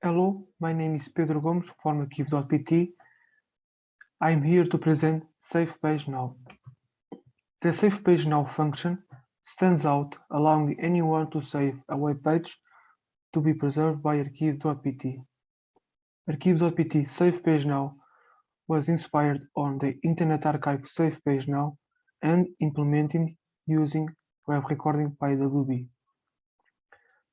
Hello, my name is Pedro Gomes from Arquivo.pt. I'm here to present Save Page Now. The Save Page Now function stands out, allowing anyone to save a web page to be preserved by Archive.pt. Arquivo.pt Save Page Now was inspired on the Internet Archive Save Page Now and implemented using web recording by WB.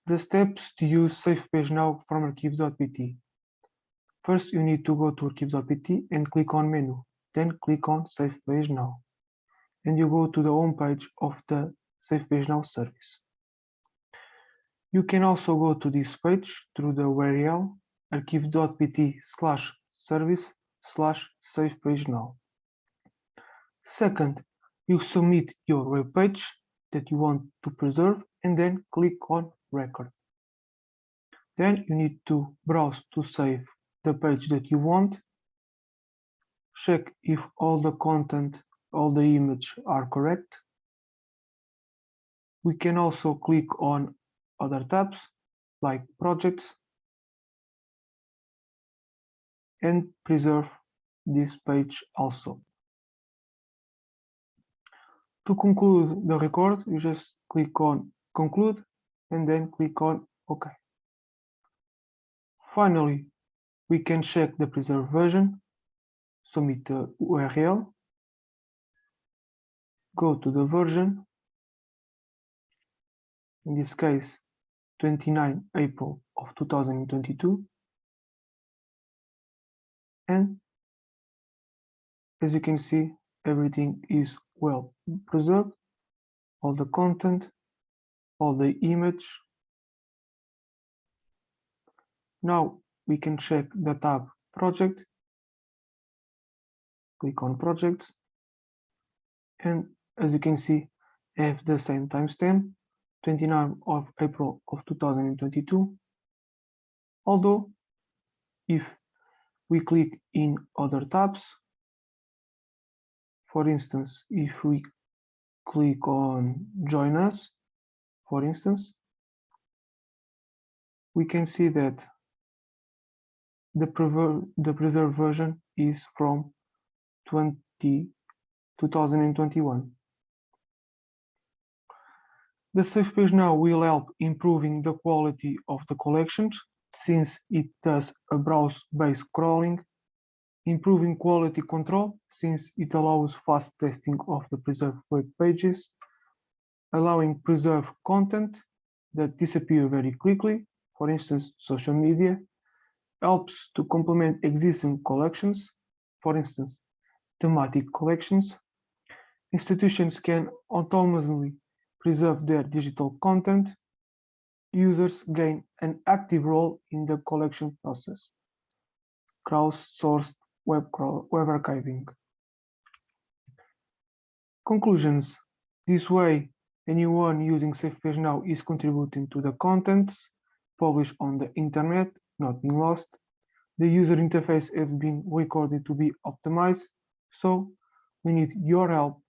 The steps to use Save Page Now from Arquivo.pt. First, you need to go to Arquivo.pt and click on Menu, then click on Save Page Now. And you go to the home page of the Save Page Now service. You can also go to this page through the URL arquivo.pt slash service slash save page now. Second, you submit your web page that you want to preserve and then click on record. Then you need to browse to save the page that you want. Check if all the content, all the image are correct. We can also click on other tabs like projects and preserve this page also. To conclude the record, you just click on conclude and then click on OK. Finally, we can check the preserved version, submit the URL, go to the version, in this case 29 April of 2022, and as you can see everything is well preserved. All the content all the image. Now we can check the tab project. Click on projects. And as you can see I have the same timestamp 29 of April of 2022 although if we click in other tabs. For instance, if we click on join us, for instance, we can see that the, the preserved version is from 20, 2021. The Save Page Now will help improving the quality of the collections since it does a browse-based crawling, improving quality control since it allows fast testing of the preserved web pages, allowing preserved content that disappear very quickly, for instance, social media, helps to complement existing collections, for instance, thematic collections. Institutions can autonomously preserve their digital content users gain an active role in the collection process. Crowdsourced web, web archiving. Conclusions. This way, anyone using Save Page now is contributing to the contents published on the internet, not being lost. The user interface has been recorded to be optimized, so we need your help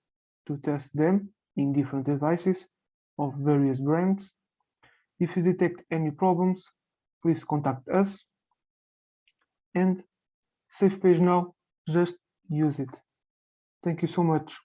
to test them in different devices of various brands if you detect any problems, please contact us. And Save Page Now, just use it. Thank you so much.